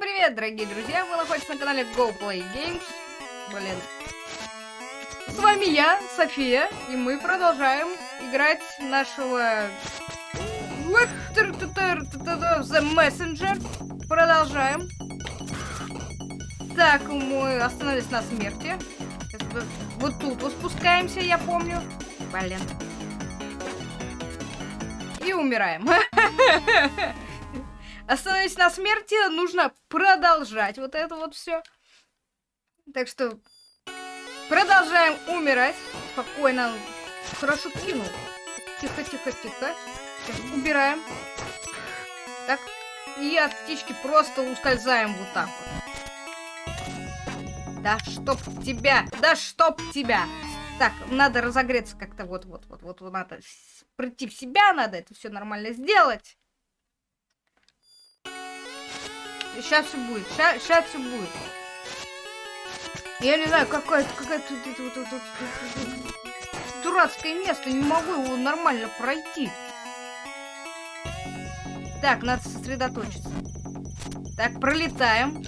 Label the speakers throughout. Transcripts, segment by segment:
Speaker 1: Привет, дорогие друзья! Вы находитесь на канале Go Games. Блин. С вами я, София, и мы продолжаем играть нашего... The Messenger. Продолжаем. Так, мы остановились на смерти. Вот тут вот спускаемся, я помню. Блин. И умираем. Остановись на смерти, нужно продолжать вот это вот все. Так что продолжаем умирать. Спокойно. Хорошо кинул. Тихо, тихо, тихо. Сейчас убираем. Так. И от птички просто ускользаем вот так вот. Да чтоб тебя! Да чтоб тебя! Так, надо разогреться как-то вот, вот, вот, вот, вот, надо прийти в себя, надо это все нормально сделать. Сейчас все будет. Сейчас все будет. Я не знаю, какое-то какое тут вот, вот, дурацкое место. Не могу его нормально пройти. Так, надо сосредоточиться. Так, пролетаем.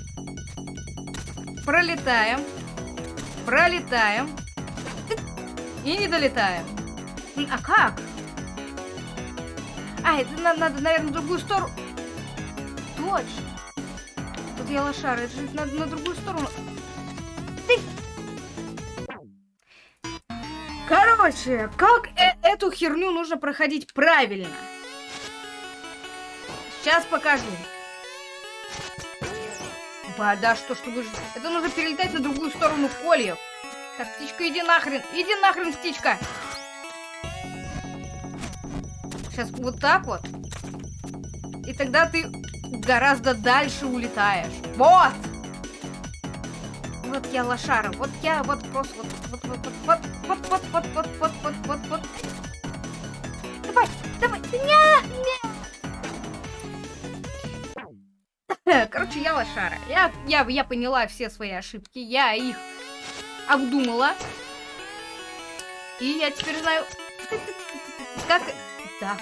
Speaker 1: Пролетаем. Пролетаем. И не долетаем. А как? А, это надо, надо наверное, в другую сторону. Точно я лошара. Это же надо на другую сторону. Ты... Короче, как э эту херню нужно проходить правильно? Сейчас покажу. Ба, что, что вы. Это нужно перелетать на другую сторону кольев. Так, птичка, иди нахрен. Иди нахрен, птичка. Сейчас вот так вот. И тогда ты гораздо дальше улетаешь. Вот! Вот я лошара, вот я вот просто вот вот вот вот вот вот вот вот вот вот вот вот Давай, давай, не, не. Короче, я лошара. Я, я, я поняла все свои ошибки, я их обдумала. И я теперь знаю, как... Да,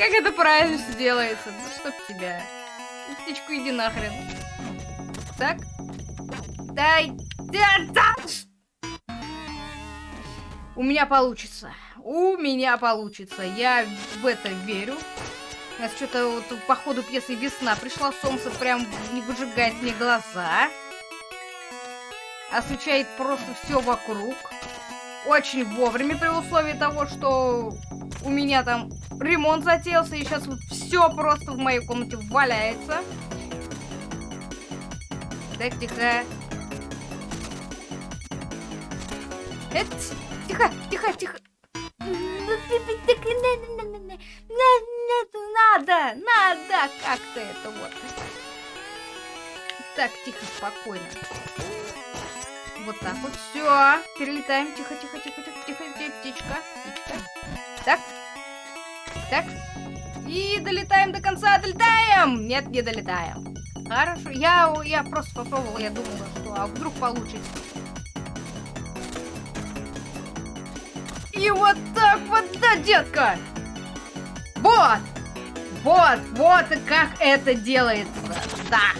Speaker 1: как это правильно все делается? Ну, чтоб тебя. Птичку, иди нахрен. Так. Дай. Да, да. У меня получится. У меня получится. Я в это верю. У нас что-то вот по ходу пьесы весна пришла. Солнце прям не выжигает мне глаза. Освещает просто все вокруг. Очень вовремя при условии того, что у меня там ремонт затеялся, и сейчас вот все просто в моей комнате валяется. Так, тихо. Это... Тихо, тихо, тихо. Надо, надо как-то это вот. Так, тихо, спокойно. Вот так вот. Все. Перелетаем. Тихо, тихо, тихо, тихо, тихо. Птичка. Так. Так. И долетаем до конца. Долетаем! Нет, не долетаем. Хорошо. Я, я просто попробовала. Я думала, что а вдруг получится. И вот так вот, да, детка! Вот! Вот, вот как это делается. Да.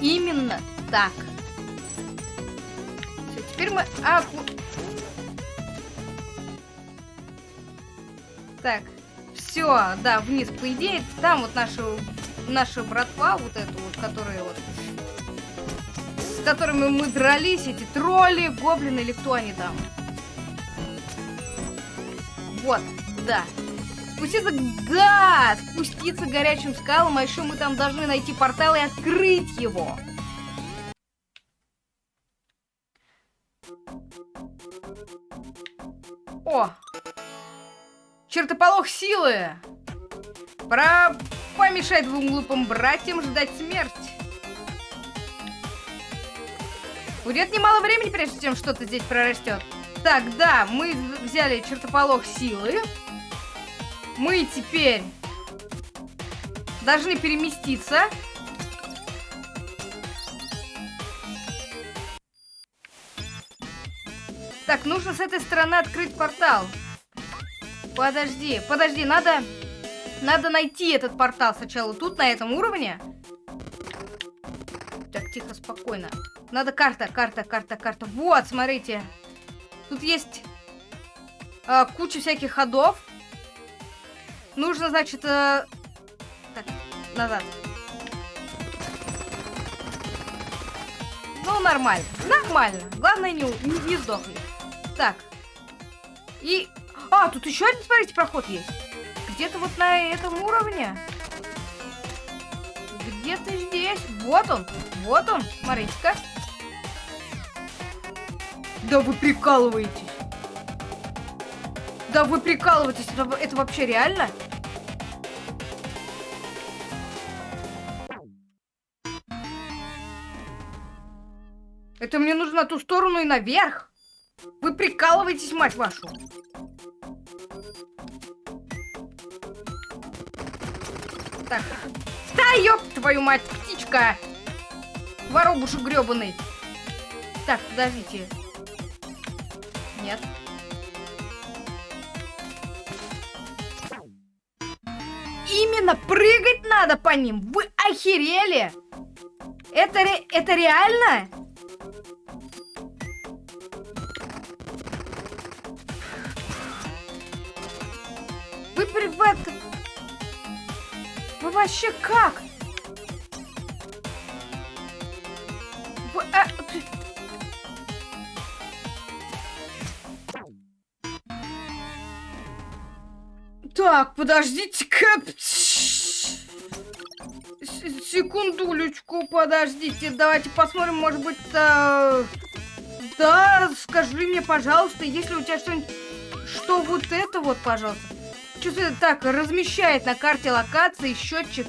Speaker 1: Именно так. Теперь мы... А, Так, все, да, вниз, по идее, там вот наша, наша братва, вот эту вот, которая вот, с которыми мы дрались, эти тролли, гоблины или кто они там. Вот, да. Спуститься, да, спуститься горячим скалам, а еще мы там должны найти портал и открыть его. О, Чертополох силы! Пора помешать двум глупым братьям ждать смерть. Уйдет немало времени, прежде чем что-то здесь прорастет. Так, да, мы взяли чертополох силы. Мы теперь должны переместиться. Так, нужно с этой стороны открыть портал. Подожди, подожди, надо... Надо найти этот портал сначала тут, на этом уровне. Так, тихо, спокойно. Надо карта, карта, карта, карта. Вот, смотрите. Тут есть э, куча всяких ходов. Нужно, значит... Э... Так, назад. Ну, нормально. Нормально. Главное, не, не, не сдохни. Так. И... А, тут еще один, смотрите, проход есть. Где-то вот на этом уровне. Где-то здесь. Вот он. Вот он. Смотрите-ка. Да вы прикалываетесь. Да вы прикалываетесь. Это, это вообще реально? Это мне нужно на ту сторону и наверх. Вы прикалываетесь, мать вашу. Так. Да, ёб твою мать, птичка. Воробушек грёбаный. Так, подождите. Нет. Именно прыгать надо по ним. Вы охерели? Это, ре это реально? Вы, вы, вообще как? А... Так, подождите-ка. Секундулечку, подождите. Давайте посмотрим, может быть... А... Да, скажи мне, пожалуйста, если у тебя что-нибудь... Что вот это вот, пожалуйста. Что-то так размещает на карте локации счетчик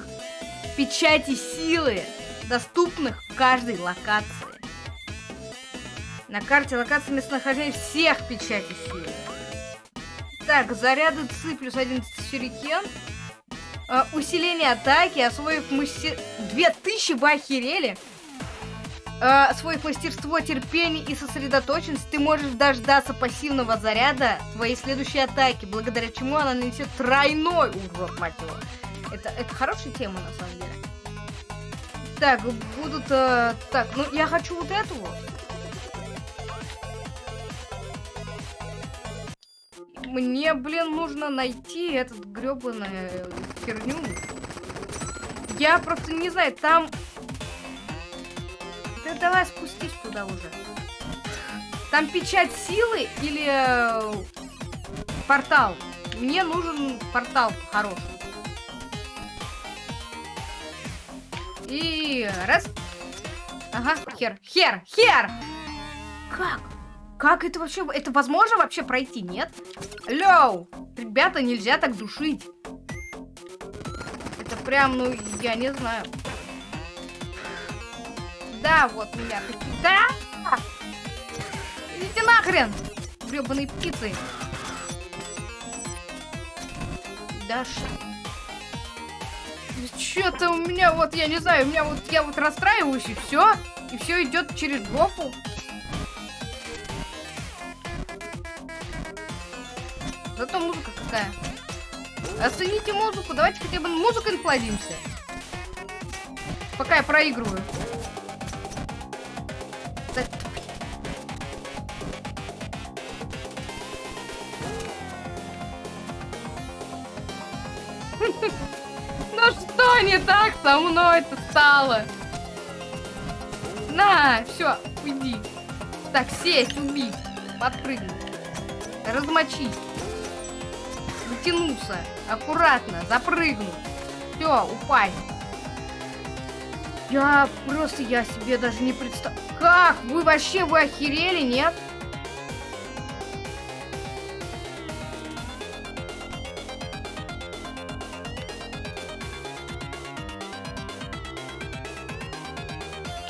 Speaker 1: печати силы, доступных в каждой локации. На карте локации местонахождения всех печати силы. Так, заряды ЦИ плюс один сюрикен. Uh, усиление атаки, освоив мастер... 2000, вы охерели? Uh, освоив мастерство, терпение и сосредоточенность, ты можешь дождаться пассивного заряда твоей следующей атаки, благодаря чему она нанесет тройной урон, мать его. Это, это хорошая тема, на самом деле. Так, будут... Uh, так, ну я хочу вот эту вот. Мне, блин, нужно найти этот гребаную херню. Я просто не знаю, там... Да давай спустись туда уже. Там печать силы или э, портал? Мне нужен портал хороший. И раз. Ага, хер, хер, хер! Как? Как это вообще... Это возможно вообще пройти, нет? Лёу! Ребята, нельзя так душить. Это прям, ну, я не знаю. Да, вот меня. Да! Идите нахрен! Гребаные птицы. Да Что-то у меня вот, я не знаю, у меня вот, я вот расстраиваюсь и все. И все идет через жопу. Зато музыка какая. Оцените музыку. Давайте хотя бы музыкой насладимся. Пока я проигрываю. Ну что не так со мной-то стало? На, все, уйди. Так, сесть, убить, подпрыгнуть, размочить затянуться. Аккуратно, запрыгнуть. Все, упасть. Я просто, я себе даже не представляю. Как? Вы вообще, вы охерели, нет?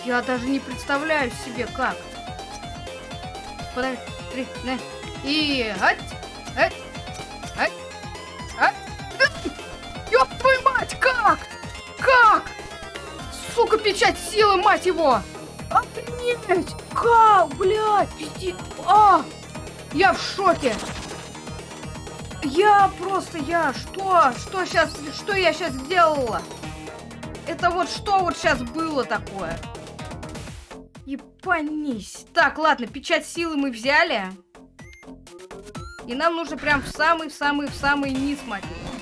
Speaker 1: Я даже не представляю себе, как. Подожди. И... Ать. Силы, мать его! Охренеть! Как, блядь, пиздец! А! Я в шоке! Я просто, я, что? Что сейчас, что я сейчас сделала? Это вот что вот сейчас было такое? Ебанись. Так, ладно, печать силы мы взяли. И нам нужно прям в самый-самый, в самый низ, мать его.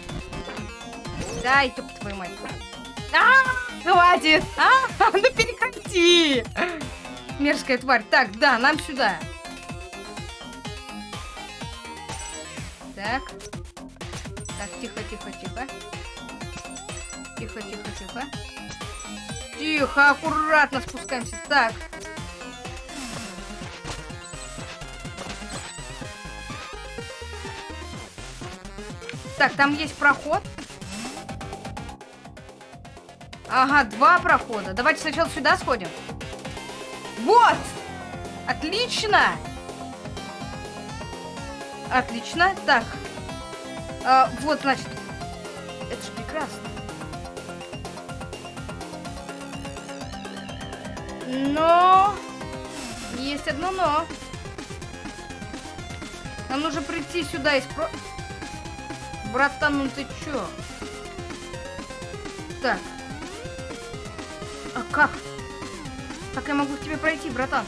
Speaker 1: Да, ёб твою мать. А, хватит! А, ну переходи! Мерзкая тварь. Так, да, нам сюда. Так. Так, тихо, тихо, тихо. Тихо, тихо, тихо. Тихо, аккуратно спускаемся. Так. Так, там есть проход. Ага, два прохода. Давайте сначала сюда сходим. Вот! Отлично! Отлично. Так. А, вот, значит. Это же прекрасно. Но... Есть одно но. Нам нужно прийти сюда и спро... Братан, ну ты чё? Так. Как? Как я могу к тебе пройти, братан?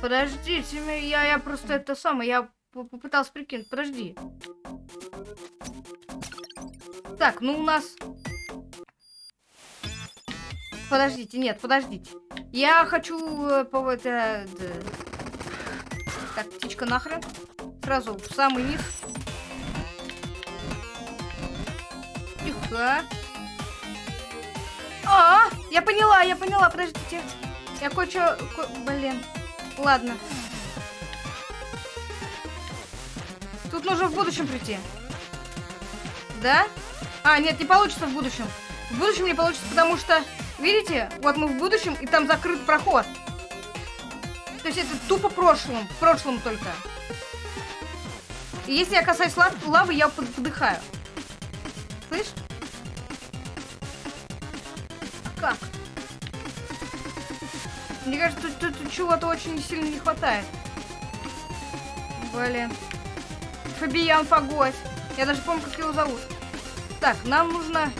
Speaker 1: Подождите, я, я просто это самое, я попытался прикинуть. Подожди. Так, ну у нас... Подождите, нет, подождите. Я хочу... Э, по это... Так, птичка нахрен. Сразу в самый низ. Тихо. А, я поняла, я поняла, подождите. Я кое-что... Ко... Блин. Ладно. Тут нужно в будущем прийти. Да? А, нет, не получится в будущем. В будущем не получится, потому что, видите, вот мы в будущем, и там закрыт проход. То есть это тупо прошлым, в прошлом только. И если я касаюсь лав лавы, я подыхаю. Слышь? Как? Мне кажется, тут, тут чего-то очень сильно не хватает. Блин. Фабиян Погось. Я даже помню, как его зовут. Так, нам нужно...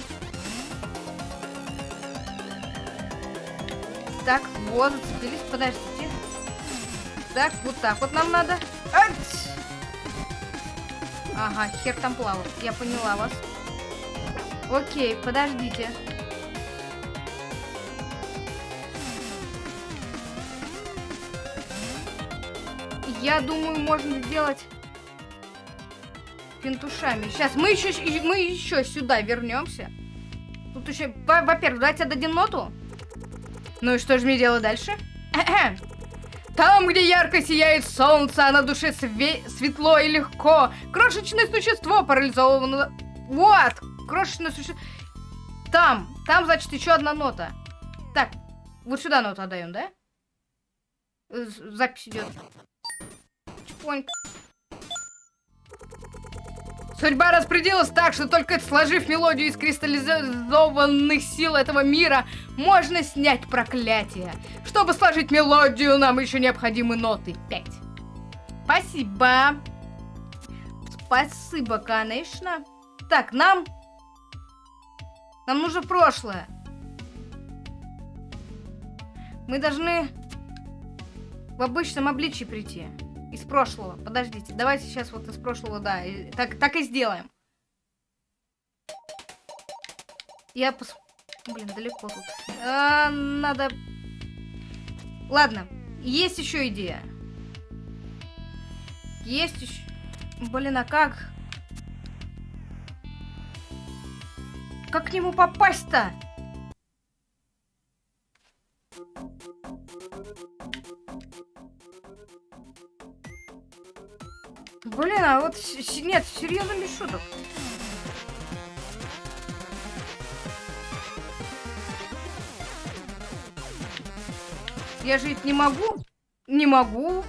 Speaker 1: Так, вот, зацепились. Подождите. Так, вот так вот нам надо. Ага, хер там плавал. Я поняла вас. Окей, подождите. Я думаю, можно сделать пентушами. Сейчас мы еще, мы еще сюда вернемся. Тут еще, во-первых, давайте отдадим ноту. Ну и что же мне делать дальше? Там, где ярко сияет солнце, а на душе све светло и легко. Крошечное существо парализовано. Вот, крошечное существо. Там, там, значит, еще одна нота. Так, вот сюда ноту отдаем, да? Запись идет. Чпоньк. Судьба распределилась так, что только сложив мелодию из кристаллизованных сил этого мира, можно снять проклятие. Чтобы сложить мелодию, нам еще необходимы ноты 5. Спасибо. Спасибо, конечно. Так, нам... Нам нужно прошлое. Мы должны в обычном обличии прийти. Из прошлого. Подождите, давайте сейчас вот из прошлого, да. И, так, так и сделаем. Я пос... Блин, далеко тут. А, надо... Ладно, есть еще идея. Есть еще... Блин, а как? Как к нему попасть-то? Блин, а вот нет, серьезно без шуток. Я жить не могу? Не могу.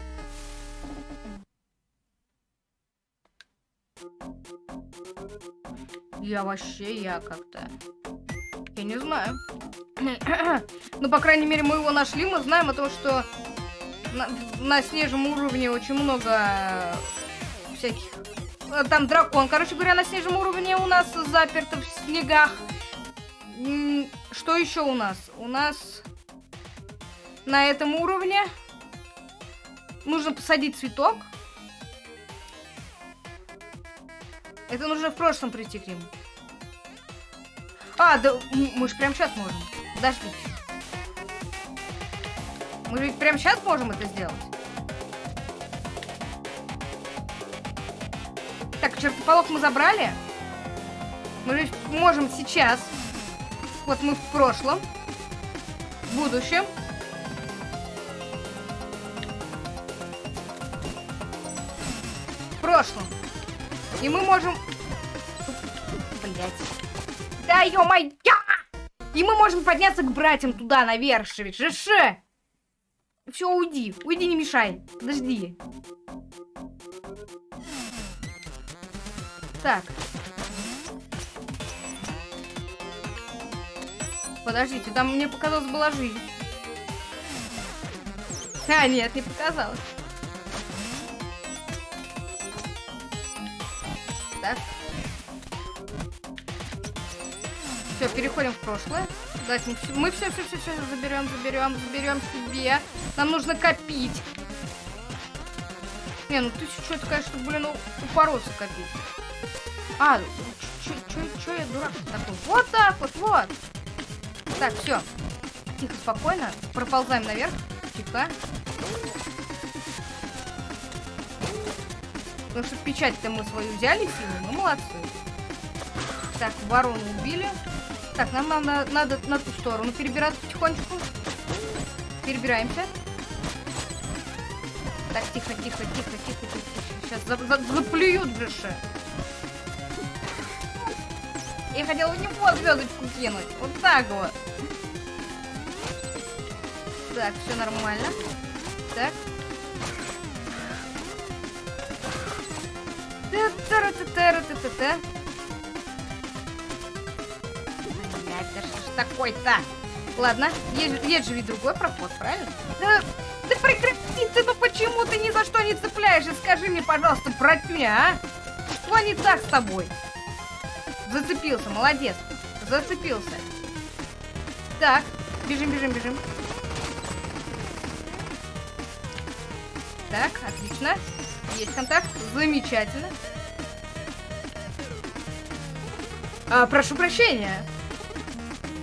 Speaker 1: Я вообще, я как-то... Я не знаю. ну, по крайней мере, мы его нашли, мы знаем о том, что На, на снежном уровне очень много всяких... э, Там дракон, короче говоря, на снежном уровне у нас заперто в снегах. Что еще у нас? У нас на этом уровне нужно посадить цветок. Это нужно в прошлом прийти к нему. А, да мы же прямо сейчас можем. Подождите. Мы ведь прямо сейчас можем это сделать. Так, чертополох мы забрали. Мы можем сейчас. Вот мы в прошлом. В будущем. В прошлом. И мы можем... Блять. Да ё-моё! И мы можем подняться к братьям туда, наверх, ведь же Все, уйди. Уйди, не мешай. Подожди. Так. Подождите, там мне показалось была жизнь. А, нет, не показалось. Так. Все, переходим в прошлое. Давайте мы все, все, все, все, заберем, заберем, заберем себе. Нам нужно копить. Не, ну тысячу это, конечно, блин, упороться копить. А, что я дурак такой? Вот так вот, вот. Так, все. Тихо, спокойно. Проползаем наверх. Тихо. Потому что печать-то мы свою взяли силой, мы молодцы. Так, ворону убили. Так, нам надо, надо на ту сторону перебираться потихонечку. Перебираемся. Так, тихо, тихо, тихо, тихо, тихо. Сейчас за, за- заплюют же. Я хотела в него звездочку кинуть. Вот так вот. Так, все нормально. Так. Та-та-ра-та-та-ра-та-та-та. Блядь, да что ж такой-то? Ладно, есть, есть же ведь другой проход, правильно? Да, да прекрати ты, ну почему ты ни за что не цепляешься? Скажи мне, пожалуйста, братюня, а? Что не так с тобой? Зацепился, молодец. Зацепился. Так, бежим, бежим, бежим. Так, отлично. Есть контакт. Замечательно. А, прошу прощения.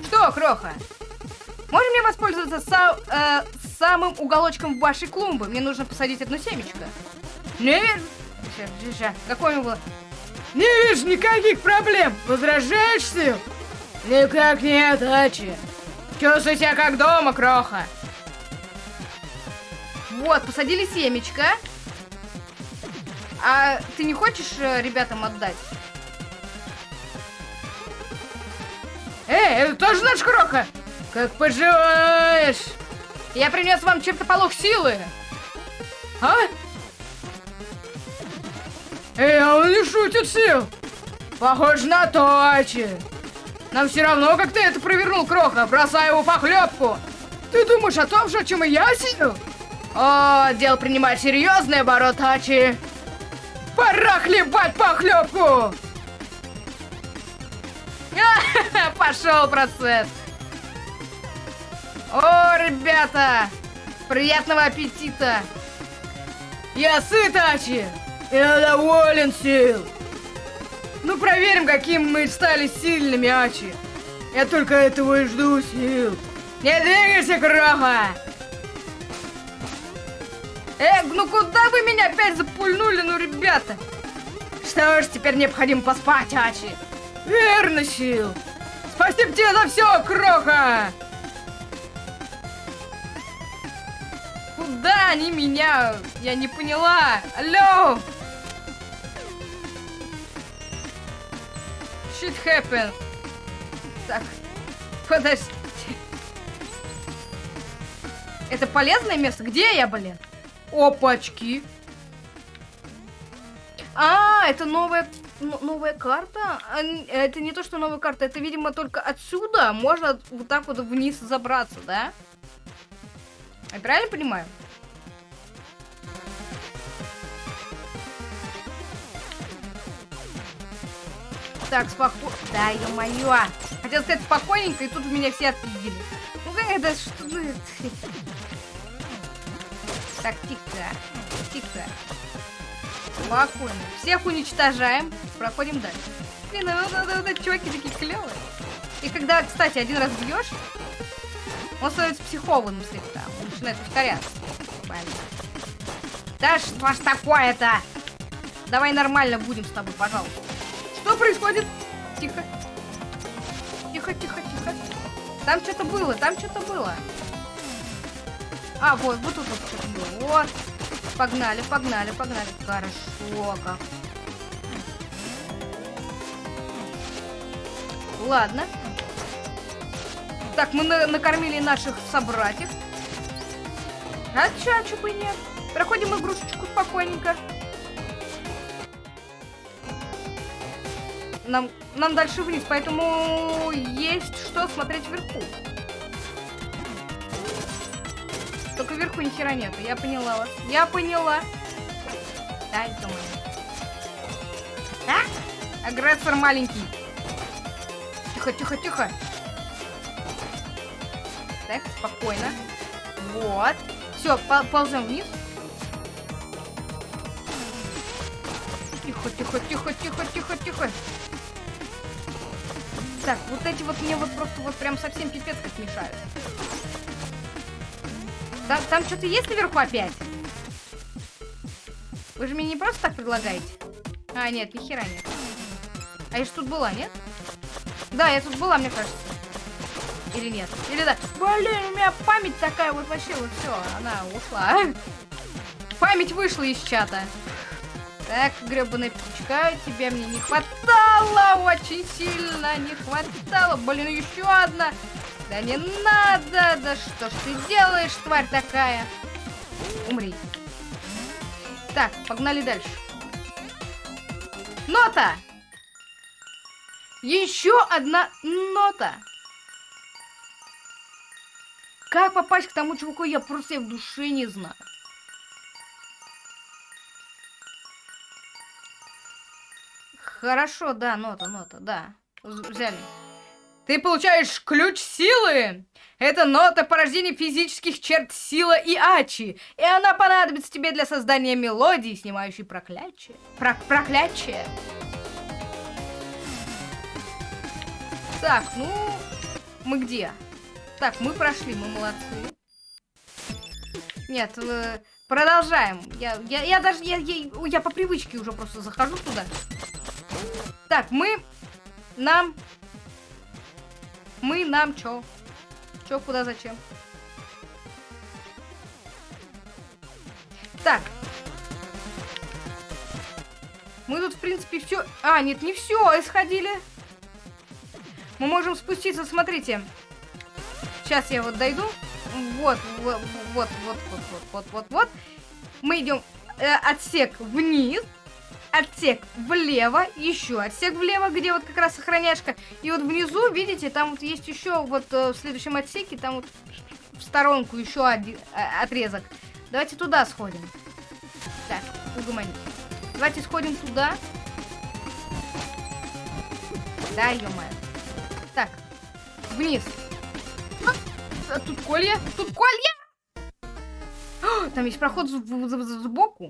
Speaker 1: Что, Кроха? Можем мне воспользоваться са- э, самым уголочком вашей клумбы? Мне нужно посадить одну семечко. Не ща. Какое было?
Speaker 2: Не вижу никаких проблем. Возражаешь, Сил? Никак нет, Ачи. Чувствуй себя как дома, Кроха.
Speaker 1: Вот, посадили семечко. А ты не хочешь э, ребятам отдать?
Speaker 2: Эй, это тоже наш Кроха? Как поживаешь?
Speaker 1: Я принес вам чертополох силы.
Speaker 2: А? Эй, а он не шутит, Сил. Похоже на то, Ачи. Нам все равно, как ты это провернул, Кроха, бросая его похлебку. Ты думаешь о том же, о чем и я, Сил? О, дело принимает серьезный оборот, Ачи. Пора хлебать похлебку!
Speaker 1: Пошел процесс. О, ребята, приятного аппетита.
Speaker 2: Я сыт, Ачи! Я доволен, Сил! Ну, проверим, какими мы стали сильными, Ачи! Я только этого и жду, Сил! Не двигайся, Кроха!
Speaker 1: Э, ну куда вы меня опять запульнули, ну, ребята?
Speaker 2: Что ж, теперь необходимо поспать, Ачи! Верно, Сил! Спасибо тебе за все, Кроха!
Speaker 1: Куда они меня? Я не поняла. Алло! Shit happened. Так, подожди. Это полезное место? Где я, блин? Опачки. А, это новая, н- новая карта? А, Это не то, что новая карта, это, видимо, только отсюда можно вот так вот вниз забраться, да? Я правильно понимаю? Так, спокойно. Да, ё-моё. Хотел сказать спокойненько, и тут меня все отпиздили. Ну как это, что это? Так, тихо. Тихо. Спокойно. Всех уничтожаем. Проходим дальше. Блин, ну, ну, ну, ну, чуваки такие клевые. И когда, кстати, один раз бьешь, он становится психованным слегка. Он начинает повторяться. Блин. Да что ж такое-то? Давай нормально будем с тобой, пожалуйста. Что происходит? Тихо. Тихо, тихо, тихо. Там что-то было, там что-то было. А, вот, вот тут вот что-то было. Вот. Погнали, погнали, погнали. Хорошо как. Ладно. Так, мы на накормили наших собратьев. А чё, а чё бы нет? Проходим игрушечку спокойненько. Нам, нам дальше вниз, поэтому есть что смотреть вверху. Только вверху ни хера нет. Я поняла вас. Я поняла. Да, думаю. А? Агрессор маленький. Тихо, тихо, тихо. Так, спокойно. Вот. Все, ползем вниз. Тихо, тихо, тихо, тихо, тихо, тихо. Так, вот эти вот мне вот просто вот прям совсем пипец как мешают. Там, там что-то есть наверху опять? Вы же мне не просто так предлагаете? А, нет, ни хера нет. А я же тут была, нет? Да, я тут была, мне кажется. Или нет? Или да? Блин, у меня память такая вот вообще, вот все, она ушла. Память вышла из чата. Так, гребаная птичка, тебя мне не хватало, очень сильно не хватало. Блин, еще одна. Да не надо, да что ж ты делаешь, тварь такая? Умри. Так, погнали дальше. Нота! Еще одна нота. Как попасть к тому чуваку, я просто в душе не знаю. Хорошо, да, нота, нота, да. Взяли. Ты получаешь ключ силы. Это нота порождения физических черт сила и ачи. И она понадобится тебе для создания мелодии, снимающей проклятие. Про проклятие. Так, ну, мы где? Так, мы прошли, мы молодцы. Нет, э, продолжаем. Я, я, я даже, я, я, я по привычке уже просто захожу туда. Так, мы, нам мы нам чё? Чё, куда, зачем? Так. Мы тут, в принципе, все... А, нет, не все, исходили. Мы можем спуститься, смотрите. Сейчас я вот дойду. Вот, вот, вот, вот, вот, вот, вот, вот, вот. Мы идем э, отсек вниз отсек влево, еще отсек влево, где вот как раз охраняшка. И вот внизу, видите, там вот есть еще вот э, в следующем отсеке, там вот в сторонку еще один э, отрезок. Давайте туда сходим. Так, угомонись. Давайте сходим туда. Да, ё. Так, вниз. А, тут колья, тут колья! Там есть проход сбоку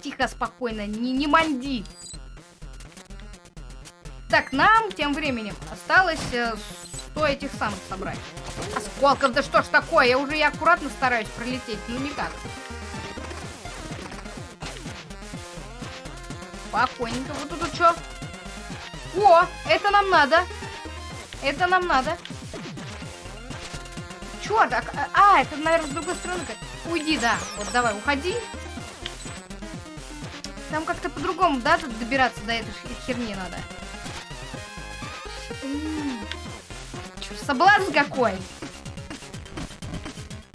Speaker 1: тихо, спокойно, не, не манди. Так, нам тем временем осталось э, 100 этих самых собрать. Осколков, да что ж такое? Я уже и аккуратно стараюсь пролететь, ну никак. Спокойненько. Вот тут что? О, это нам надо. Это нам надо. Чё так? А, это, наверное, с другой стороны. Уйди, да. Вот давай, уходи. Там как-то по-другому, да, тут добираться до этой херни надо. Чё, соблазн какой?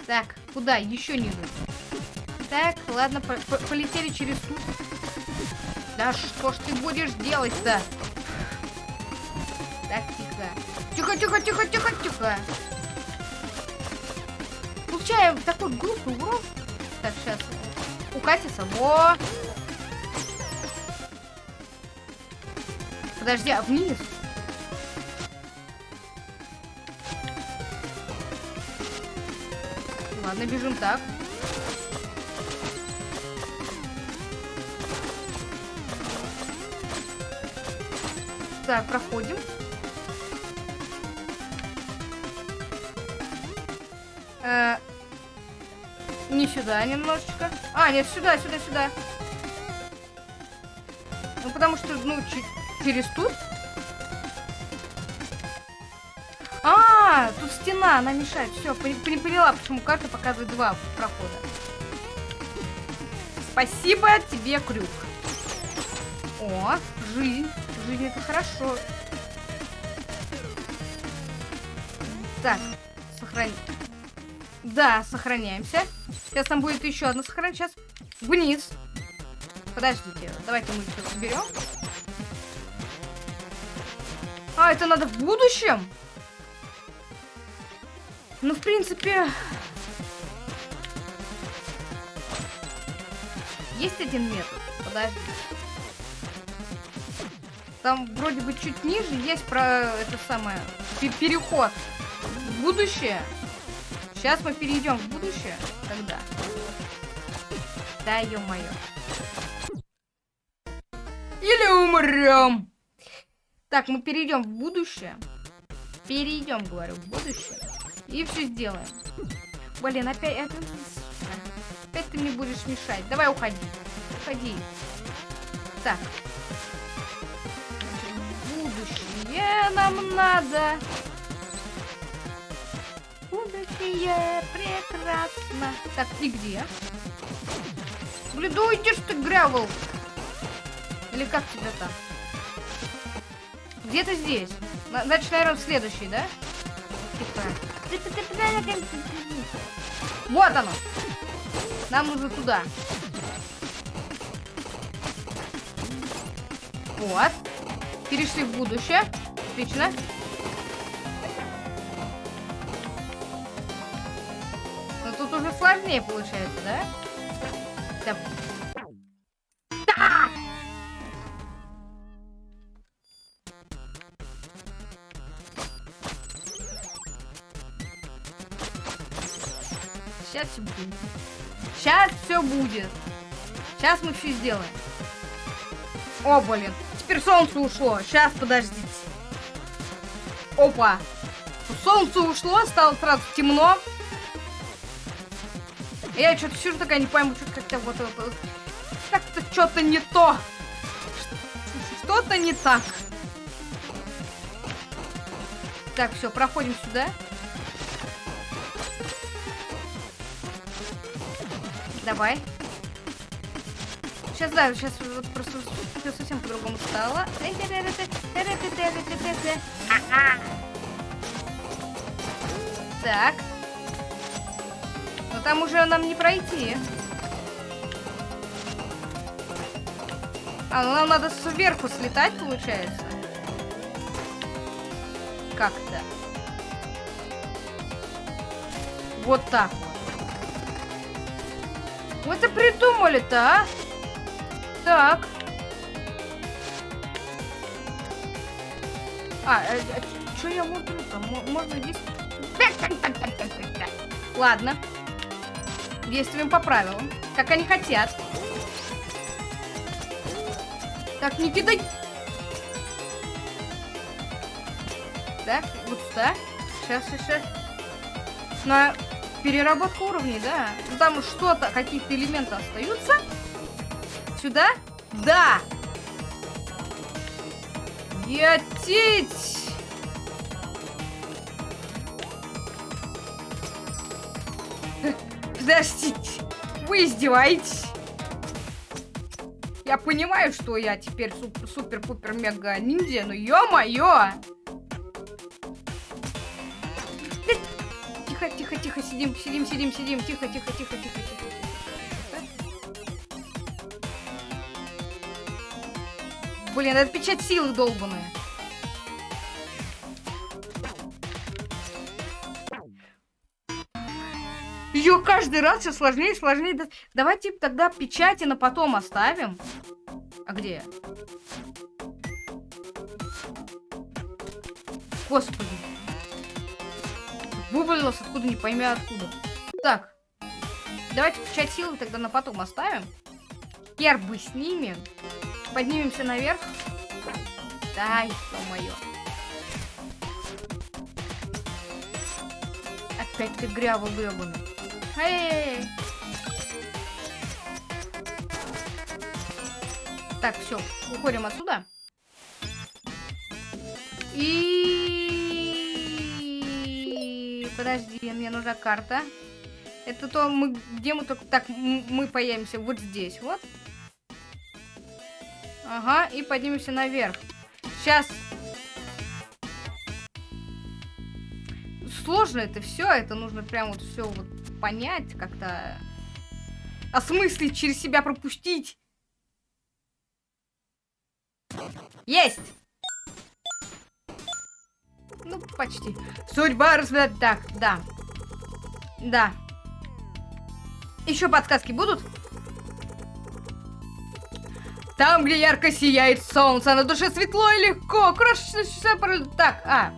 Speaker 1: Так, куда? Еще ниже. Так, ладно, по -по полетели через тут. Да что ж ты будешь делать-то? Так, тихо. Тихо, тихо, тихо, тихо, тихо. Получаем такой глупый урон. Так, сейчас. Укатится. Во! Подожди, а вниз? Ладно, бежим так. Так, проходим. Э, не сюда немножечко. А, нет, сюда, сюда, сюда. Ну, потому что, ну, через тут. А, тут стена, она мешает. Все, поняла, почему карта показывает два прохода. Спасибо тебе, крюк. О, жизнь. Жизнь это хорошо. Так, сохранить. Да, сохраняемся. Сейчас там будет еще одно сохранить. Сейчас вниз. Подождите, давайте мы все соберем. А, это надо в будущем? Ну, в принципе... Есть один метод. Подожди. Там вроде бы чуть ниже есть про это самое переход в будущее. Сейчас мы перейдем в будущее. Тогда. Да, ё-моё. Или умрем. Так, мы перейдем в будущее. Перейдем, говорю, в будущее. И все сделаем. Блин, опять... Это... Опять ты мне будешь мешать. Давай уходи. Уходи. Так. Будущее нам надо. Будущее прекрасно. Так, и где? Блин, да уйдешь ты, Гревел. Или как тебя там? Где-то здесь. Значит, наверное, следующий, да? Вот оно. Нам нужно туда. Вот. Перешли в будущее. Отлично. Но тут уже сложнее получается? Да. да! Будет. Сейчас мы все сделаем. О, блин. Теперь солнце ушло. Сейчас, подождите. Опа. Солнце ушло, стало сразу темно. Я что-то сижу такая, не пойму, что как-то вот... вот как-то что-то не то. Что-то не так. Так, все, проходим сюда. Давай. Сейчас, да, сейчас вот просто все совсем по-другому стало. Так. Но там уже нам не пройти. А, ну нам надо сверху слетать, получается. Как-то. Вот так вот. Мы это придумали-то, а? Так. А, а, а что я мудрю-то? Можно здесь... Ладно. Действуем по правилам. Как они хотят. Так, не кидай. Так, вот сюда. Сейчас еще. На переработку уровней, да. Ну, там что-то, какие-то элементы остаются. Сюда? Да! Етить! Подождите, вы издеваетесь? Я понимаю, что я теперь супер-пупер-мега-ниндзя, но ё-моё! Тихо, тихо, тихо, сидим, сидим, сидим, сидим, тихо, тихо, тихо, тихо, тихо. Блин, это печать силы долбаная. Ее каждый раз все сложнее и сложнее. Давайте тогда печати на потом оставим. А где? Господи. Вывалилось откуда, не пойми откуда. Так. Давайте включать силы тогда на потом оставим. Гербы снимем. Поднимемся наверх. Дай, ё-моё. Опять ты грява гребаный. Эй! Так, все, уходим отсюда. И подожди, мне нужна карта. Это то мы где мы только так мы появимся вот здесь, вот. Ага, и поднимемся наверх. Сейчас. Сложно это все, это нужно прям вот все вот понять, как-то осмыслить, через себя пропустить. Есть! Ну, почти. Судьба разбирать. Так, да. Да. Еще подсказки будут? Там, где ярко сияет солнце, на душе светло и легко. Крошечная Так, а.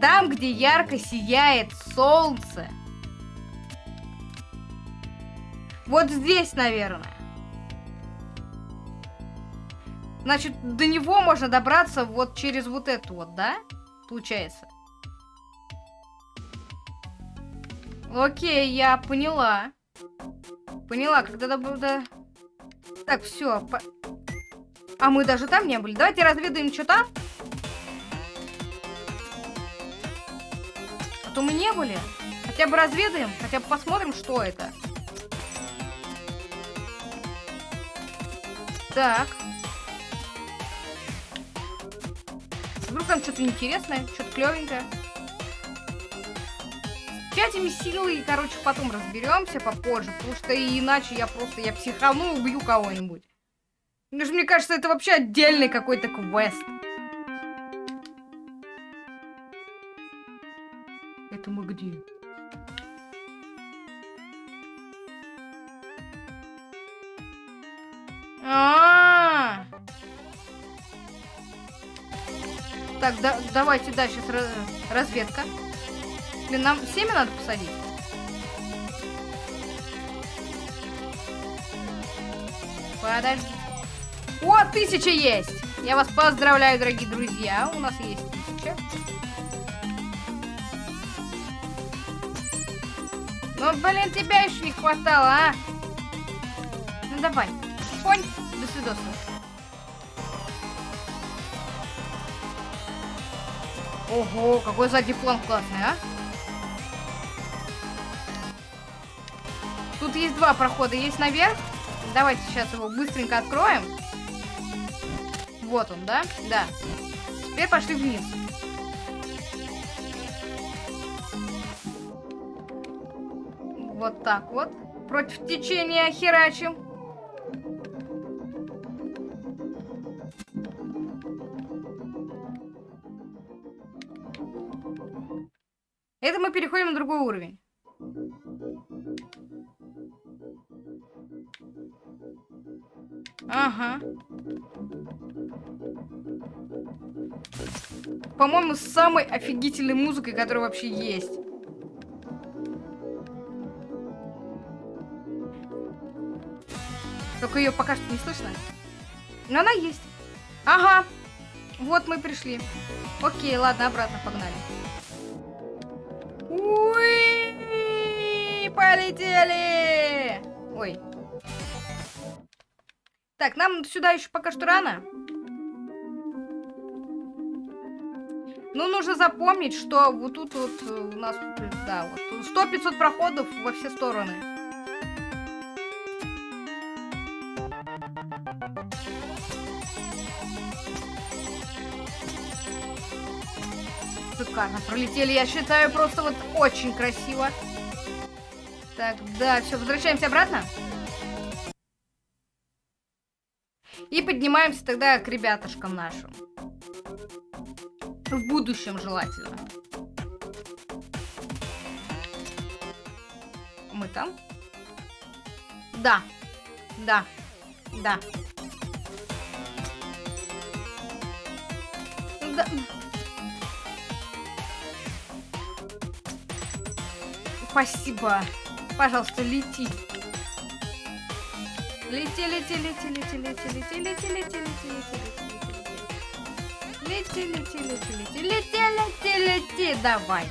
Speaker 1: Там, где ярко сияет солнце. Вот здесь, наверное. Значит, до него можно добраться вот через вот эту вот, да? Получается. Окей, я поняла. Поняла, когда до... Так, все. По... А мы даже там не были. Давайте разведаем, что там. А то мы не были. Хотя бы разведаем, хотя бы посмотрим, что это. Так. Вдруг там что-то интересное, что-то клевенькое. С этими силой, короче, потом разберемся попозже, потому что иначе я просто, я психану и убью кого-нибудь. Потому что мне кажется, это вообще отдельный какой-то квест. Это мы где? А, -а, Так, да, давайте дальше разведка. Блин, нам семя надо посадить. Подожди. О, тысяча есть! Я вас поздравляю, дорогие друзья. У нас есть тысяча. Ну, блин, тебя еще не хватало, а? Ну, давай. Понь, до свидос. Ого, какой задний план классный, а? Тут есть два прохода. Есть наверх. Давайте сейчас его быстренько откроем. Вот он, да? Да. Теперь пошли вниз. Вот так вот. Против течения херачим. Это мы переходим на другой уровень. Ага. По-моему, с самой офигительной музыкой, которая вообще есть. Только ее пока что не слышно. Но она есть. Ага. Вот мы пришли. Окей, ладно, обратно погнали. Полетели! Ой, так, нам сюда еще пока что рано. Ну, нужно запомнить, что вот тут вот э, у нас, да, вот 100-500 проходов во все стороны. Шикарно пролетели, я считаю, просто вот очень красиво. Так, да, все, возвращаемся обратно. И поднимаемся тогда к ребятушкам нашим. В будущем желательно. Мы там? Да. Да. Да. Да. Спасибо. Пожалуйста, лети. Лети, лети, лети, лети, лети, лети, лети, лети, лети, лети, лети, лети, лети, лети, лети, лети, лети, давай.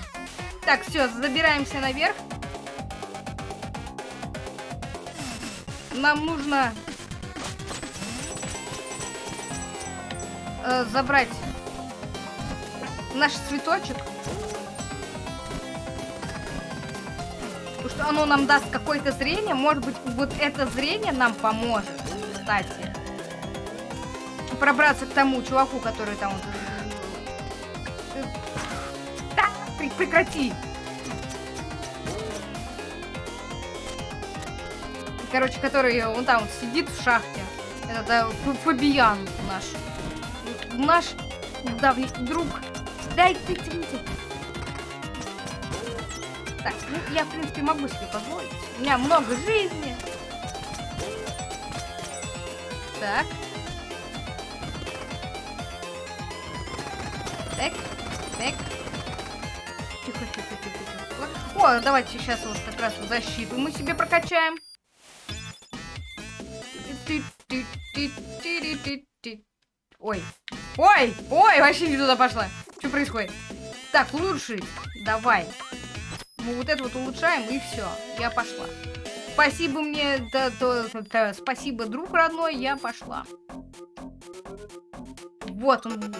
Speaker 1: Так, все, забираемся наверх. Нам нужно э, забрать наш цветочек. Что оно нам даст какое-то зрение. Может быть, вот это зрение нам поможет, кстати. Пробраться к тому чуваку, который там... Да, прекрати! Короче, который он там сидит в шахте. Это да, Фабиян наш. Наш давний друг. Дай ты, ты, ты. Ну, я, в принципе, могу себе позволить. У меня много жизни. Так. Так, так. Тихо, тихо, тихо, тихо. О, давайте сейчас вот как раз защиту мы себе прокачаем. Ой. Ой! Ой, вообще не туда пошла. Что происходит? Так, лучше. Давай. Мы вот это вот улучшаем, и все. Я пошла. Спасибо мне, да, да, да, спасибо, друг родной, я пошла. Вот он.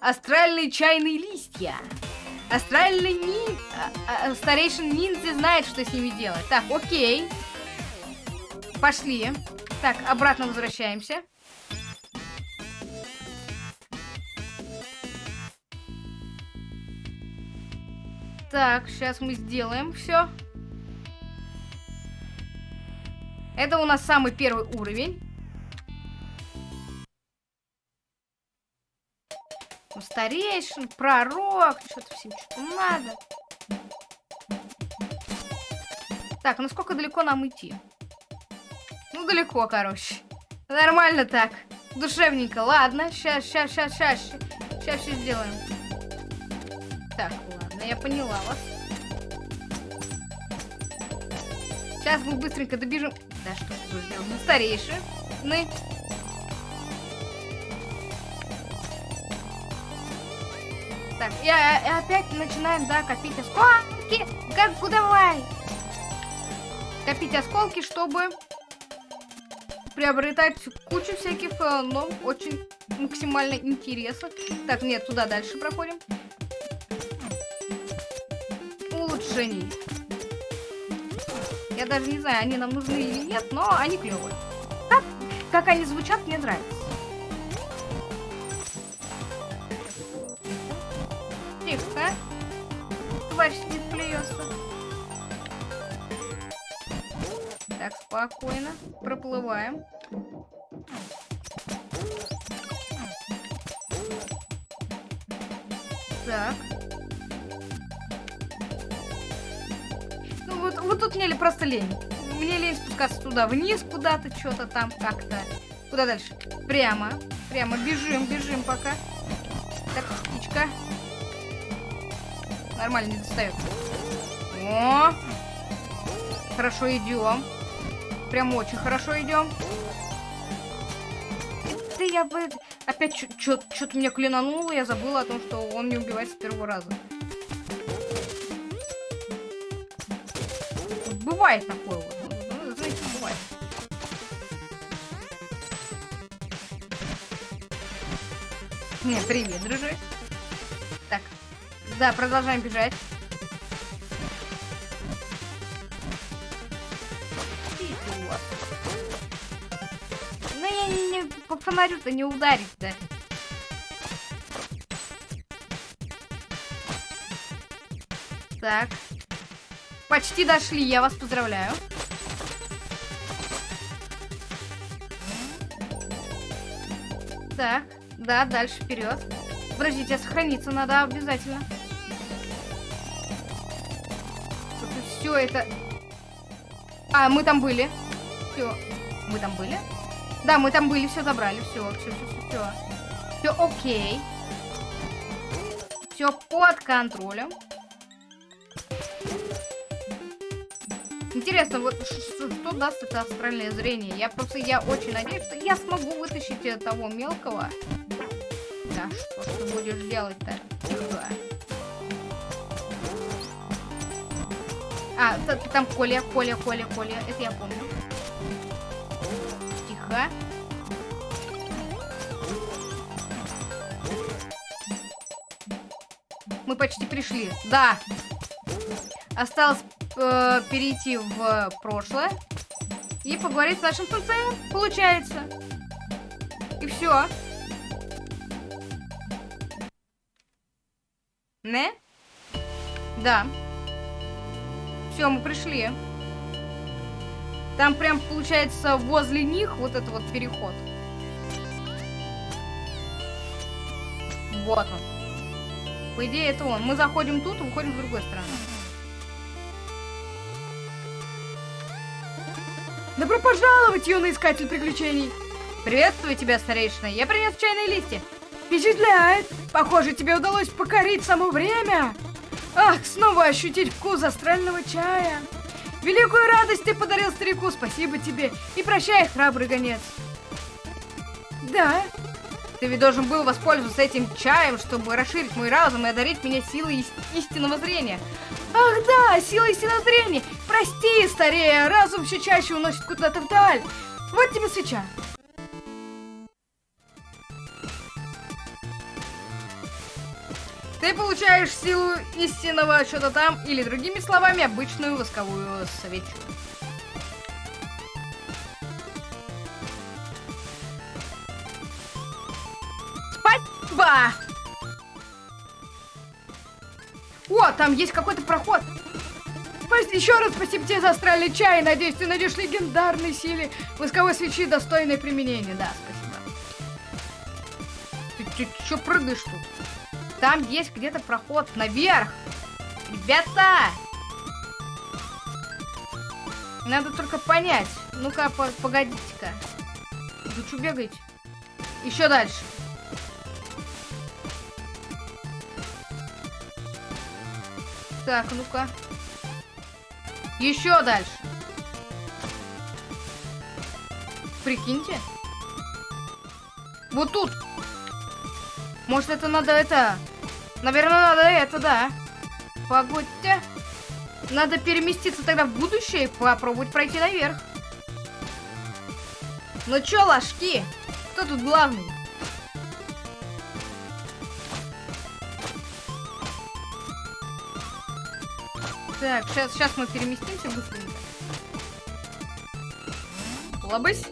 Speaker 1: Астральные чайные листья. Астральный нин... А, а, старейшин ниндзя знает, что с ними делать. Так, окей. Пошли. Так, обратно возвращаемся. Так, сейчас мы сделаем все. Это у нас самый первый уровень. Ну, старейшин, пророк, что-то всем что-то надо. Так, ну сколько далеко нам идти? Ну, далеко, короче. Нормально так. Душевненько. Ладно, сейчас, сейчас, сейчас, сейчас. Сейчас все сделаем. Я поняла вас. Сейчас мы быстренько добежим. Да что ты сделал? Ну, старейший. Ну. Так, и, и опять начинаем, да, копить осколки. Как, давай. Копить осколки, чтобы приобретать кучу всяких, э, но очень максимально интересных. Так, нет, туда дальше проходим. Улучшений. Я даже не знаю, они нам нужны или нет, но они клевые. Как, как они звучат, мне нравится. Тихо. Тварь сидит, плюется. Так, спокойно. Проплываем. Так. Тут мне просто лень. Мне лень спускаться туда вниз куда-то, что-то там как-то. Куда дальше? Прямо. Прямо. Бежим, бежим пока. Так, птичка. Нормально не достает. О! Хорошо идем. Прям очень хорошо идем. Да я бы... Опять что-то меня клинануло, я забыла о том, что он не убивает с первого раза. Бывает такое вот. Ну, знаете, бывает. Не, привет, дружи. Так, да, продолжаем бежать. по фонарю-то не ударить-то. Так. Почти дошли, я вас поздравляю. Так, да, дальше вперед. Подождите, сохраниться надо обязательно. Все это... А, мы там были. Все. Мы там были? Да, мы там были, все забрали, все, все, все, все, все. Все окей. Все под контролем. Интересно, вот что даст это астральное зрение? Я просто, я очень надеюсь, что я смогу вытащить того мелкого. Да, что ты будешь делать-то? А, там Коля, Коля, Коля, Коля. Это я помню. Тихо. Мы почти пришли. Да. Осталось э, перейти в прошлое и поговорить с нашим сенсеем. Получается. И все. Не? Да. Все, мы пришли. Там прям получается возле них вот это вот переход. Вот он. По идее это он. Мы заходим тут, выходим с другой стороны.
Speaker 2: Добро пожаловать, юный искатель приключений!
Speaker 1: Приветствую тебя, старейшина. Я принес чайные листья.
Speaker 2: Впечатляет! Похоже, тебе удалось покорить само время. Ах, снова ощутить вкус астрального чая. Великую радость ты подарил старику, спасибо тебе. И прощай, храбрый гонец. Да?
Speaker 1: Ты ведь должен был воспользоваться этим чаем, чтобы расширить мой разум и одарить меня силой истинного зрения.
Speaker 2: Ах да, сила истинного зрения. Прости, старее, разум все чаще уносит куда-то вдаль. Вот тебе свеча.
Speaker 1: Ты получаешь силу истинного что-то там, или другими словами, обычную восковую свечу. Спасибо! О, там есть какой-то проход.
Speaker 2: Еще раз спасибо тебе за астральный чай. Надеюсь, ты найдешь легендарной силе восковой свечи достойное применение. Да,
Speaker 1: спасибо. Ты чё прыгаешь тут? Там есть где-то проход наверх. Ребята! Надо только понять. Ну-ка, по погодите-ка. Вы что бегаете? Еще дальше. Так, ну-ка. Еще дальше. Прикиньте. Вот тут. Может, это надо это... Наверное, надо это, да. Погодьте. Надо переместиться тогда в будущее и попробовать пройти наверх. Ну чё, ложки? Кто тут главный? Так, сейчас, сейчас мы переместимся быстренько. Лобысь.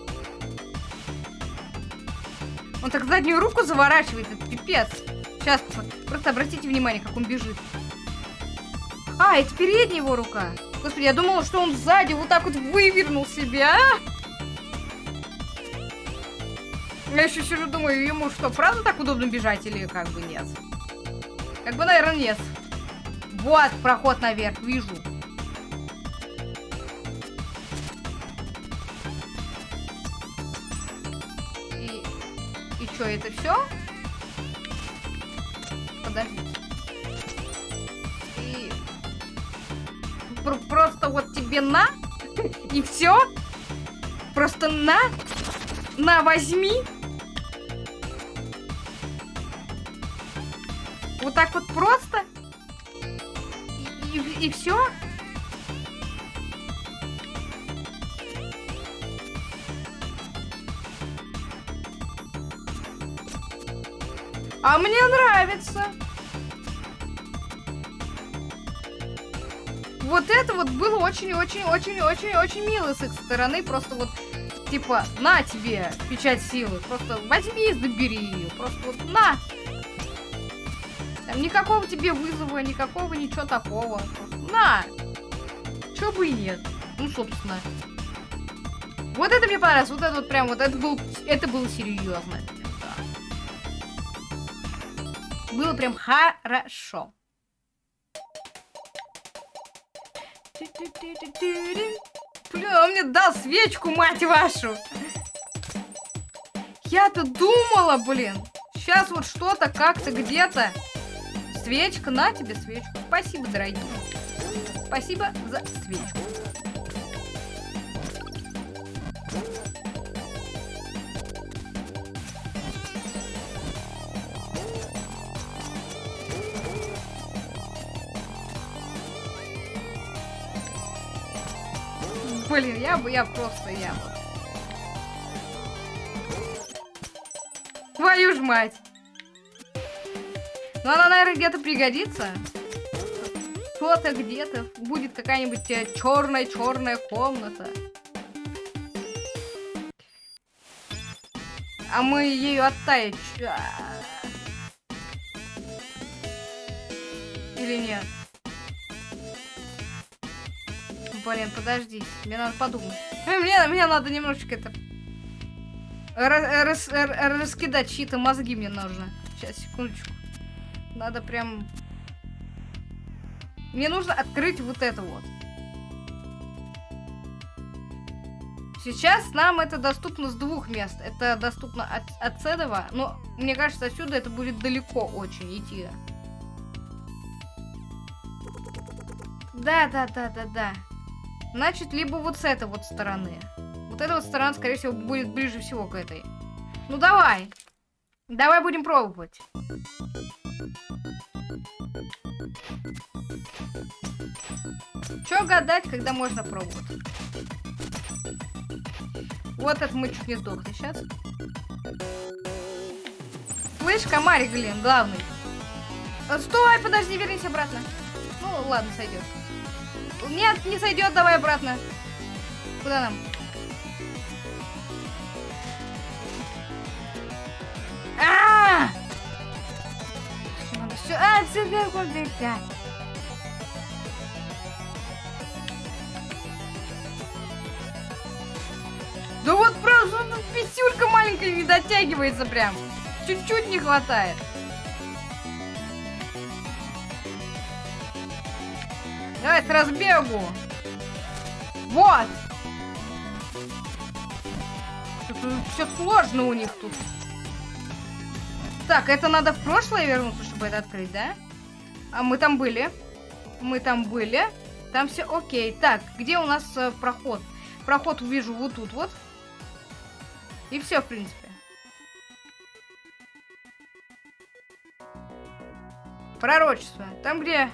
Speaker 1: Он так заднюю руку заворачивает, это пипец. Сейчас, просто обратите внимание, как он бежит. А, это передняя его рука. Господи, я думала, что он сзади вот так вот вывернул себя. Я еще сижу, думаю, ему что, правда так удобно бежать или как бы нет? Как бы, наверное, нет. Вот проход наверх, вижу. И, и что, это все? Подождите. И Пр просто вот тебе на и все? Просто на, на возьми. Вот так вот просто? Мне нравится. Вот это вот было очень-очень-очень-очень-очень мило с их стороны. Просто вот, типа, на тебе печать силы. Просто возьми и забери ее. Просто вот на. Там никакого тебе вызова, никакого ничего такого. На! Чё бы и нет. Ну, собственно. Вот это мне понравилось. Вот это вот прям, вот это был, это было серьезно. Было прям хорошо. Блин, он мне дал свечку, мать вашу. Я-то думала, блин. Сейчас вот что-то как-то где-то. Свечка, на тебе свечку. Спасибо, дорогие. Спасибо за свечку. Блин, я бы, я просто, я бы. Твою ж мать! Ну, она, наверное, где-то пригодится. Кто-то где-то будет какая-нибудь черная-черная комната. А мы ее оттаять... Или нет? Блин, подожди. Мне надо подумать. Мне, мне надо немножечко это... Рас, рас, раскидать чьи-то мозги мне нужно. Сейчас, секундочку. Надо прям... Мне нужно открыть вот это вот. Сейчас нам это доступно с двух мест. Это доступно от, от этого, но мне кажется, отсюда это будет далеко очень идти. Да, да, да, да, да. Значит, либо вот с этой вот стороны. Вот эта вот сторона, скорее всего, будет ближе всего к этой. Ну, давай. Давай будем пробовать. Чё гадать, когда можно пробовать? Вот это мы чуть не сдохли сейчас. Слышь, комарик, блин, главный. Стой, подожди, вернись обратно. Ну, ладно, сойдет. Нет, не сойдет, давай обратно. Куда нам? А! Все, а, тебе Да вот просто ну, писюлька маленькая не дотягивается прям. Чуть-чуть не хватает. Давай с разбегу. Вот. Все сложно у них тут. Так, это надо в прошлое вернуться, чтобы это открыть, да? А мы там были. Мы там были. Там все окей. Так, где у нас э, проход? Проход увижу вот тут вот. И все, в принципе. Пророчество. Там, где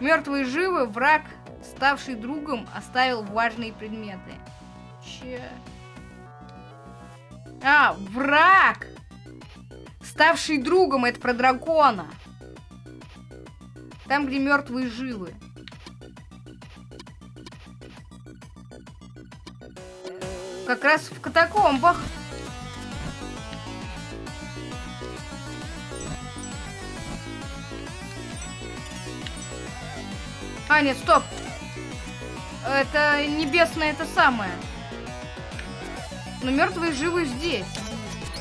Speaker 1: мертвые живы, враг, ставший другом, оставил важные предметы. Че? А, враг! Ставший другом, это про дракона. Там, где мертвые живы. Как раз в катакомбах. А, нет, стоп. Это небесное это самое. Но мертвые живы здесь.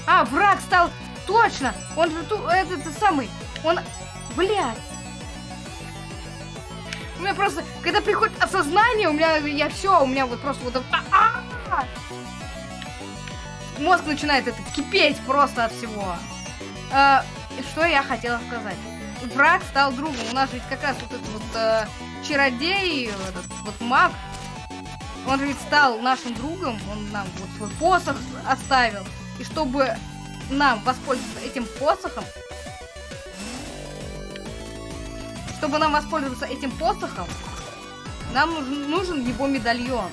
Speaker 1: А, враг стал... Точно! Он тут, этот самый... Он... Блядь. У меня просто, когда приходит осознание, у меня, я все, у меня вот просто вот... А -а -а! Мозг начинает это кипеть просто от всего. А, что я хотела сказать? Враг стал другом. У нас ведь как раз вот этот вот э, чародей, этот вот маг, он ведь стал нашим другом, он нам вот свой посох оставил. И чтобы нам воспользоваться этим посохом, чтобы нам воспользоваться этим посохом, нам нужен, нужен его медальон.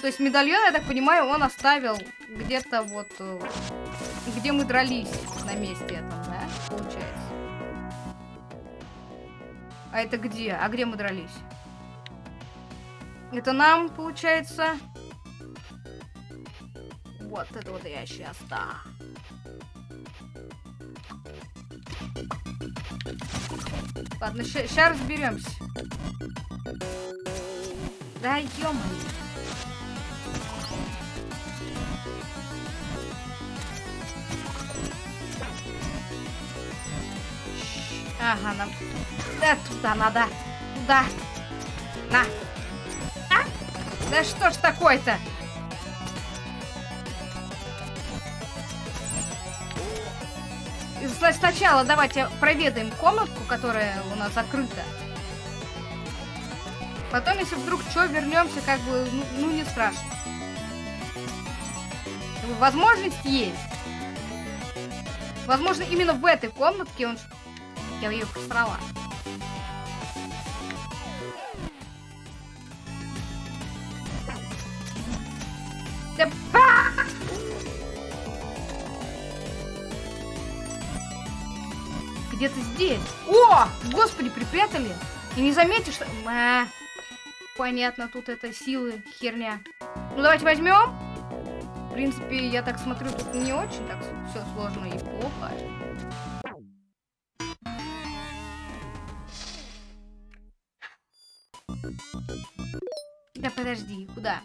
Speaker 1: То есть медальон, я так понимаю, он оставил где-то вот, э, где мы дрались на месте этом, да, получается. А это где? А где мы дрались? Это нам, получается... Вот это вот я сейчас, да. Ладно, сейчас разберемся. Да, ё Ага, нам... Да, туда надо. Туда. На. А? Да что ж такое-то? Сначала давайте проведаем комнатку, которая у нас закрыта. Потом, если вдруг что, вернемся, как бы, ну, ну не страшно. Возможность есть. Возможно, именно в этой комнатке он... Я ее просрала. Да... Где-то здесь. О! Господи, припрятали. И не заметишь, что... Мэ. Понятно, тут это силы, херня. Ну, давайте возьмем. В принципе, я так смотрю, тут не очень так все сложно и плохо. Да подожди, куда?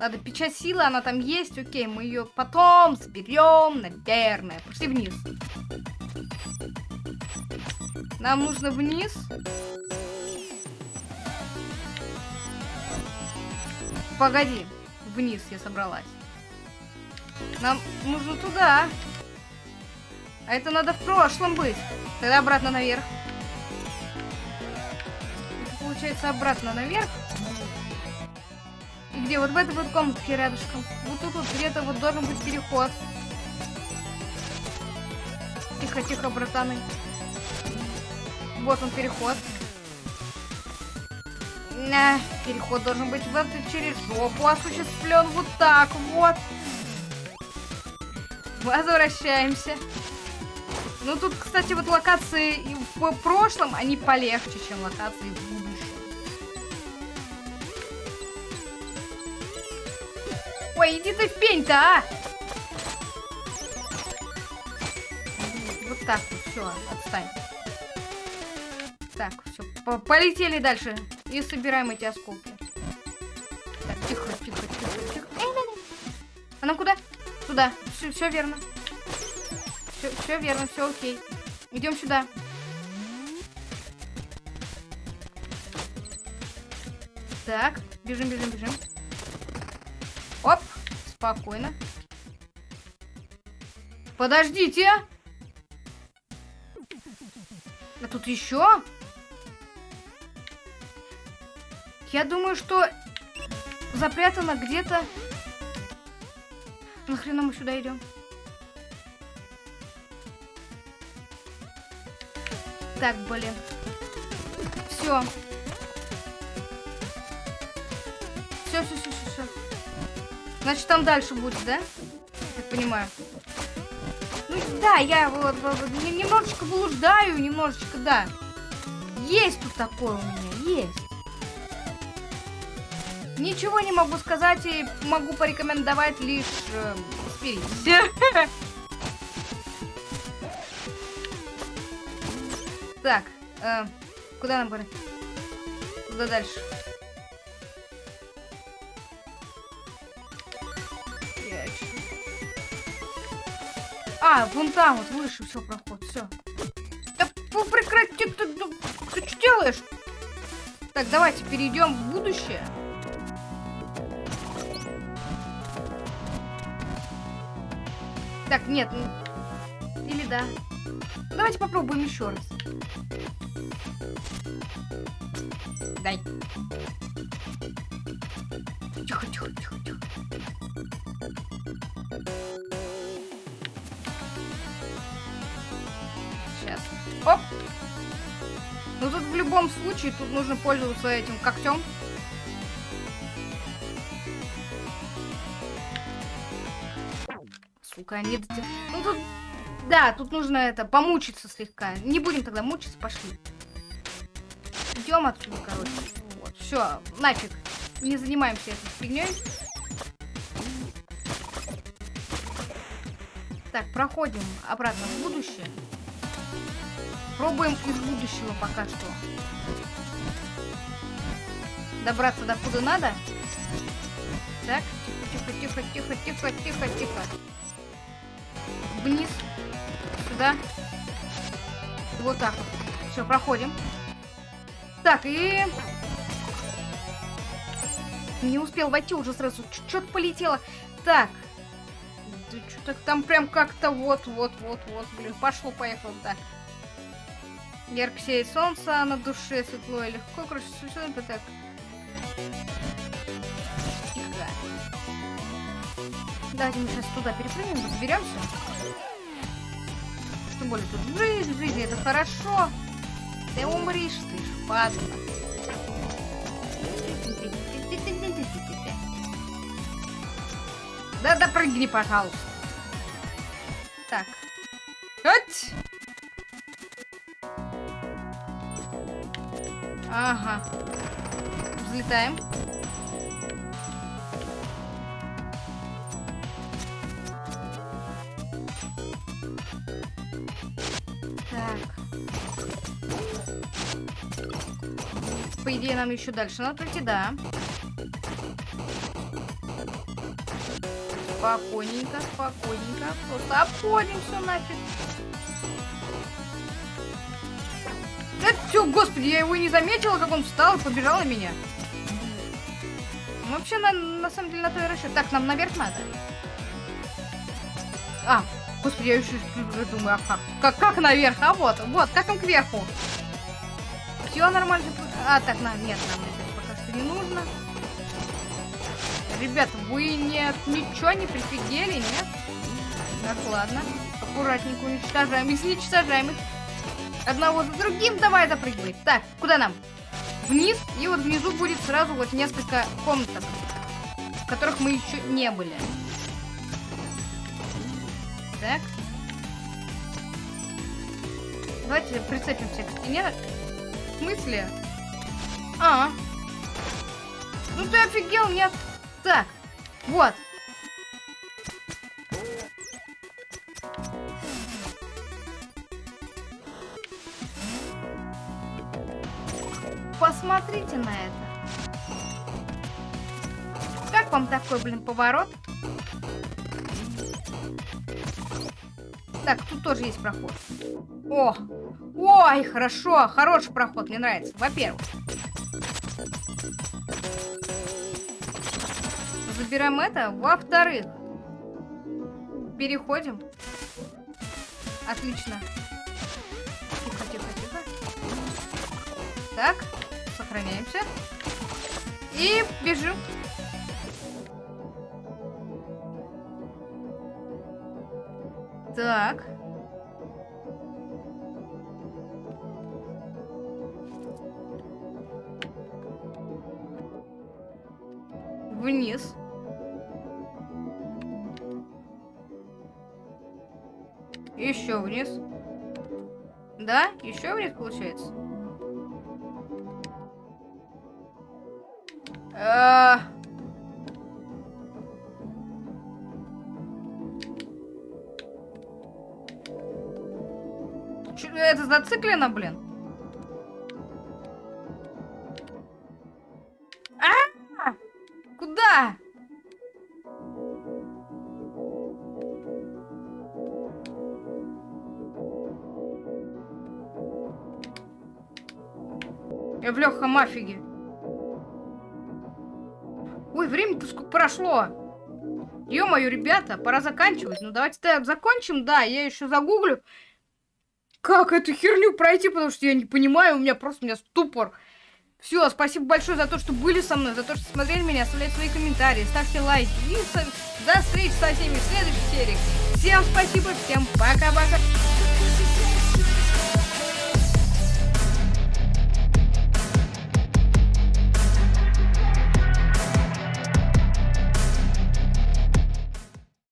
Speaker 1: Ладно, печать силы, она там есть, окей, мы ее потом заберем, наверное. Пошли вниз. Нам нужно вниз. Погоди, вниз я собралась. Нам нужно туда. А это надо в прошлом быть. Тогда обратно наверх. Получается обратно наверх. И где? Вот в этой вот комнатке рядышком. Вот тут вот где-то вот должен быть переход. Тихо, тихо, братаны. Вот он переход. На, переход должен быть вот через жопу осуществлен. Вот так вот. Возвращаемся. Ну тут, кстати, вот локации в прошлом, они полегче, чем локации в Ой, иди ты в пень-то, а! Вот так вот, все, отстань. Так, все, по полетели дальше. И собираем эти осколки. Так, тихо, тихо, тихо, тихо. Эй, эй, эй. А нам куда? Туда. Все, верно. Все верно, все окей. Идем сюда. Так, бежим, бежим, бежим. Спокойно. Подождите. А тут еще? Я думаю, что запрятано где-то... Нахрена мы сюда идем? Так, блин. Все. Значит, там дальше будет, да? Я понимаю. Ну да, я вот, вот, немножечко блуждаю, немножечко, да. Есть тут такое у меня, есть. Ничего не могу сказать и могу порекомендовать лишь э, спирить. Так, э, куда нам пора? Куда дальше? А, вон там вот выше все проход, все. Да ну, прекрати, ты, ты, ты что делаешь? Так, давайте перейдем в будущее. Так, нет. Или да. Давайте попробуем еще раз. Дай. Тихо, тихо, тихо, тихо. Оп. Ну тут в любом случае, тут нужно пользоваться этим когтем. сука, не дотя... Ну тут... Да, тут нужно это, помучиться слегка. Не будем тогда мучиться, пошли. Идем отсюда, короче. Вот, все, нафиг. Не занимаемся этой фигней. Так, проходим обратно в будущее. Пробуем из будущего пока что. Добраться до куда надо. Так, тихо, тихо, тихо, тихо, тихо, тихо вниз, сюда. Вот так вот. Все, проходим. Так, и... Не успел войти, уже сразу что-то полетело. Так. Да что-то там прям как-то вот-вот-вот-вот. Блин, пошло-поехало, так. Ярко сеет солнце, на душе светло и легко. Короче, это так. Тихо. Давайте мы сейчас туда перепрыгнем, разберемся. Тем более тут жизнь, жизнь, это хорошо. Ты умришь, ты ж падла. Да допрыгни, пожалуйста. Так. Хоть. Ага. Взлетаем. Так. По идее, нам еще дальше надо пройти, да. Спокойненько, спокойненько. Просто обходим все нафиг. Все, господи, я его не заметила, как он встал и побежал на меня. Ну, Вообще, на, на самом деле, на то и расчет. Так, нам наверх надо. А, господи, я еще думаю, а как? Как, как наверх? А вот, вот, как им кверху? Все нормально. А, так, на, нет, нам это пока что не нужно. Ребята, вы нет, ничего не прифигели, нет? Так, ладно. Аккуратненько уничтожаем. Если уничтожаем их одного за другим, давай запрыгивай. Так, куда нам? Вниз, и вот внизу будет сразу вот несколько комнаток, в которых мы еще не были. Так. Давайте прицепимся к стене. В смысле? А. Ну ты офигел, нет? Так, вот. Посмотрите на это. Как вам такой, блин, поворот? Так, тут тоже есть проход. О! Ой, хорошо, хороший проход, мне нравится. Во-первых. Забираем это. Во-вторых. Переходим. Отлично. Тихо, тихо, тихо. Так, сохраняемся. И бежим. Так. Вниз. Еще вниз. Да? Еще вниз получается? А... Это зациклено, блин? А! Куда? Я в легком афиге. Прошло. Ё-моё, ребята, пора заканчивать. Ну, давайте так закончим. Да, я еще загуглю, как эту херню пройти, потому что я не понимаю, у меня просто у меня ступор. Все, спасибо большое за то, что были со мной, за то, что смотрели меня, оставляйте свои комментарии, ставьте лайки. И со... до встречи со всеми в следующей серии. Всем спасибо, всем пока-пока.